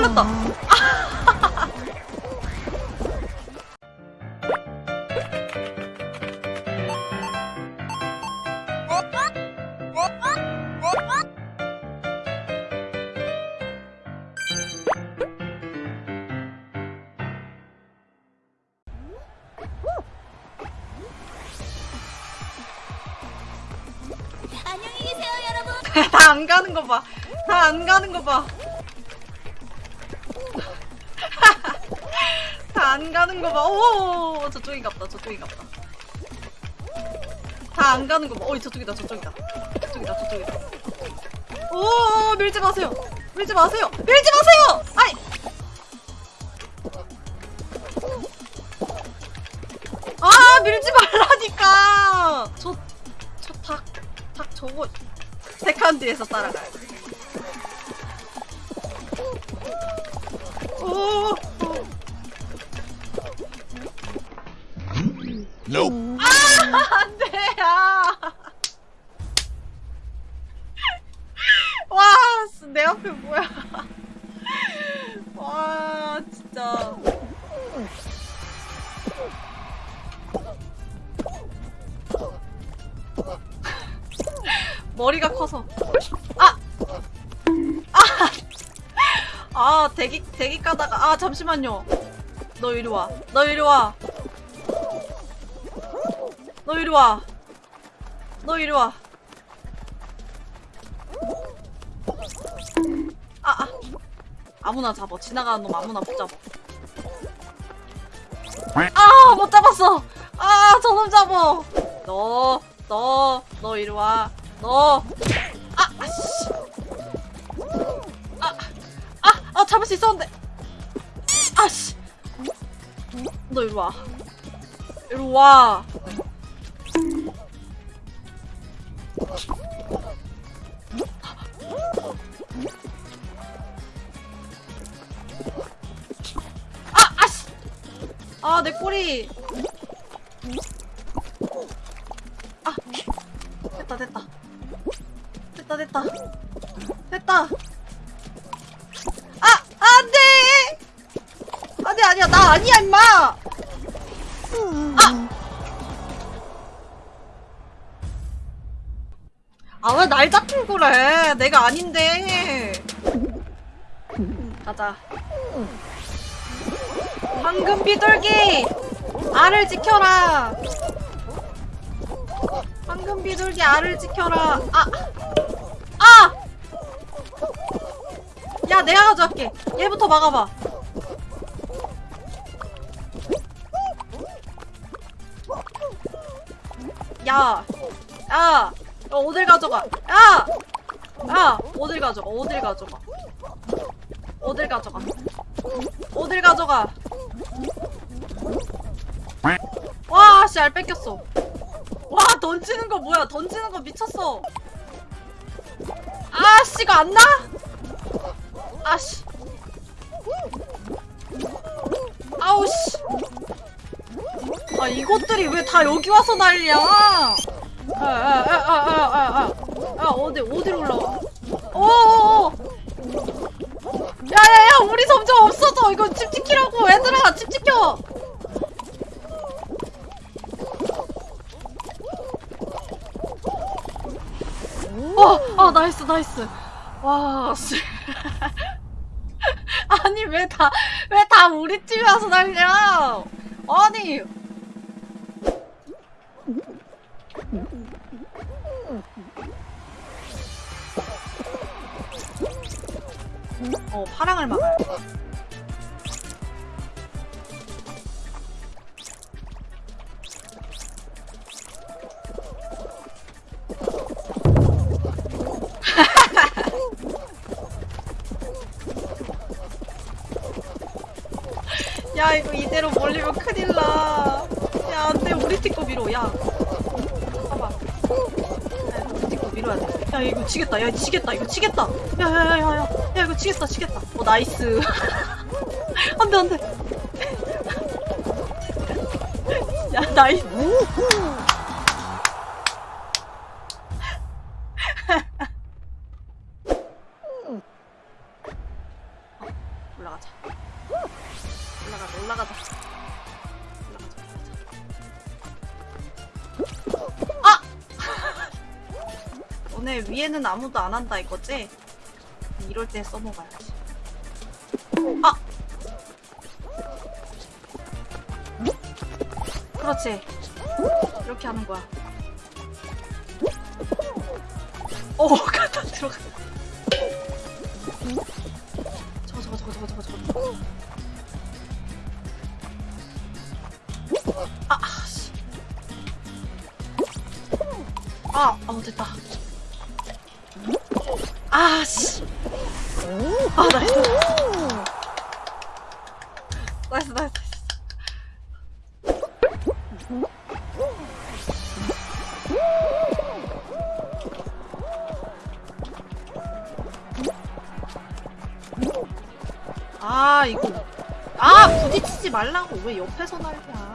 풀렸다. 안녕히 계세요, 여러분. 다 안 가는 거 봐. 다 안 가는 거 봐. 안 가는 거 봐. 오, 저쪽이 갔다. 저쪽이 갔다. 다 안 가는 거 봐. 어이, 저쪽이다. 저쪽이다. 저쪽이다. 저쪽이다. 오, 밀지 마세요. 밀지 마세요. 밀지 마세요. 아이. 아, 밀지 말라니까. 저, 저 닭, 닭 저거 세칸 뒤에서 따라가야 돼. 오, Nope. 안 돼, 야. 와, 씨, 내 앞에 뭐야. 와, 진짜. 머리가 커서. 아! 아! 아, 대기, 대기 까다가. 아, 잠시만요. 너 이리 와. 너 이리 와. 너 이리 와. 너 이리 와. 아, 아. 아무나 잡아. 지나가는 놈 아무나 못 잡아. 아, 못 잡았어. 아, 저놈 잡어. 너, 너, 너 이리 와. 너. 아, 아씨. 아, 아, 아, 잡을 수 있었는데. 아씨. 너 이리 와. 이리 와. 아, 내 꼬리. 아, 됐다, 됐다. 됐다, 됐다. 됐다. 아, 안 돼! 안 돼, 아니야. 나 아니야, 임마! 아! 아, 왜날 잡고 그래? 내가 아닌데. 가자. 황금 비둘기! 알을 지켜라! 황금 비둘기 알을 지켜라! 아! 아! 야, 내가 가져갈게. 얘부터 막아봐. 야! 야! 어, 어딜 가져가? 야! 야! 어딜 가져가? 어딜 가져가? 어딜 가져가? 어딜 가져가? 와, 씨, 알 뺏겼어. 와, 던지는 거 뭐야? 던지는 거 미쳤어. 아, 씨, 이거 안 나? 아, 씨. 아우, 씨. 아, 이것들이 왜 다 여기 와서 난리야? 아, 아, 아, 아, 아, 아, 아. 아, 어디, 어디로 올라와? 어어어. 야야야 우리 점점 없어져. 이거 집 지키라고. 얘들아 집 지켜. 와아 나이스 나이스. 와 씨. 아니 왜 다 왜 다 우리 집에 와서 난리야 아니 어 파랑을 막아야 돼 야 이거 이대로 몰리면 큰일 나. 야 안돼 우리 팀거 밀어. 야. 봐봐. 야, 우리 팀거 밀어야 돼. 야 이거 지겠다. 야 지겠다. 이거 지겠다. 야야야야 야. 야, 지겠다 지겠다. 어 나이스. 안돼 안돼. 야 나이스. 올라가자. 올라가자 올라가자. 아! 너네 위에는 아무도 안 한다 이거지? 이럴 때 써먹어야지. 아! 그렇지. 이렇게 하는 거야. 오, 갖다 들어가. 저거, 저거, 저거, 저거, 저거, 저거. 아, 아, 씨. 아, 어, 됐다. 아, 씨. 아, 나이스. 나이스, 나이스. 아, 이거. 아, 부딪히지 말라고. 왜 옆에서 날냐.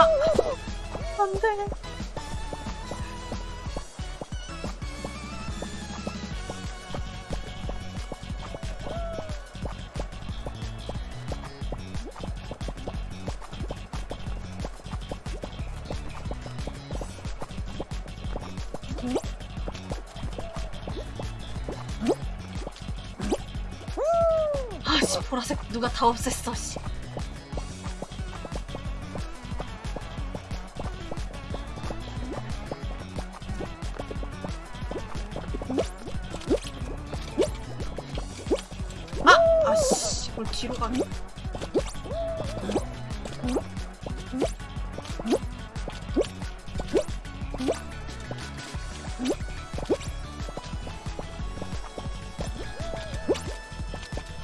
안 돼. 아씨 보라색 누가 다 없앴어 씨. 뭘 뒤로 가니?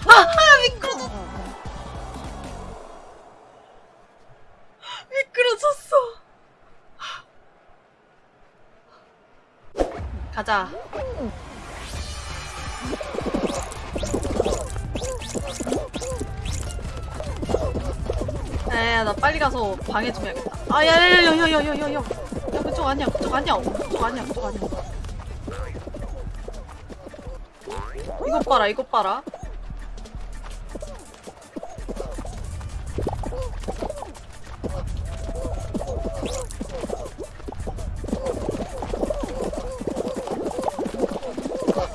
아, 가자. 야야 나 빨리 가서 방해 좀 해야겠다. 아 야야야야야야야야. 야 그쪽 아니야 그쪽 아니야 그쪽 아니야 그쪽 아니야. 이것 봐라 이것 봐라.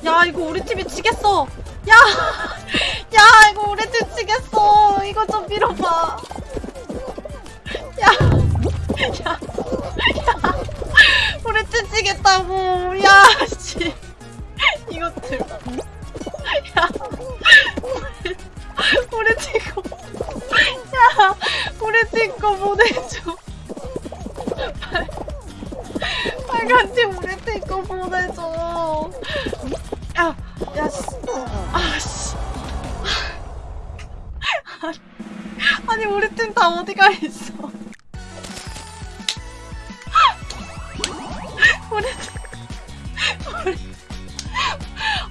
야 이거 우리 팀이 지겠어. 야! 야 이거 우리 팀 지겠어. 이거 좀 밀어봐 야! 야! 야! 우리 팀 지겠다고 야! 씨 이것들 야! 우리, 우리 야! 우리 팀거 보내줘 빨- 빨간 팀 우리 팀거 보내줘 야! 야, 씨. 아, 씨. 아니, 우리 팀 다 어디가 있어? 우리.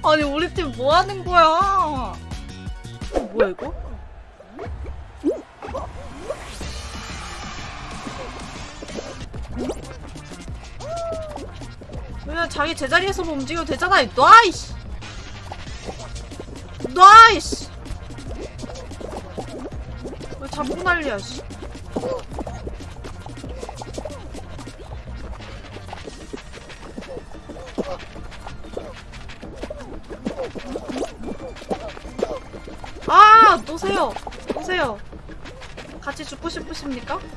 아니, 우리 팀 뭐 하는 거야? 어, 뭐야, 이거? 그냥 자기 제자리에서 뭐 움직여도 되잖아. 놔, 이씨. 놔, 이씨. 왜 자꾸 난리야, 씨. 아, 놓으세요. 놓으세요. 같이 죽고 싶으십니까?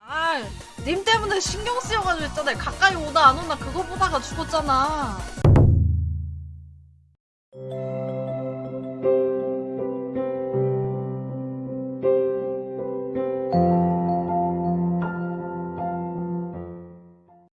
아, 님 때문에 신경 쓰여가지고 했잖아요. 가까이 오나 안 오나 그거 보다가 죽었잖아.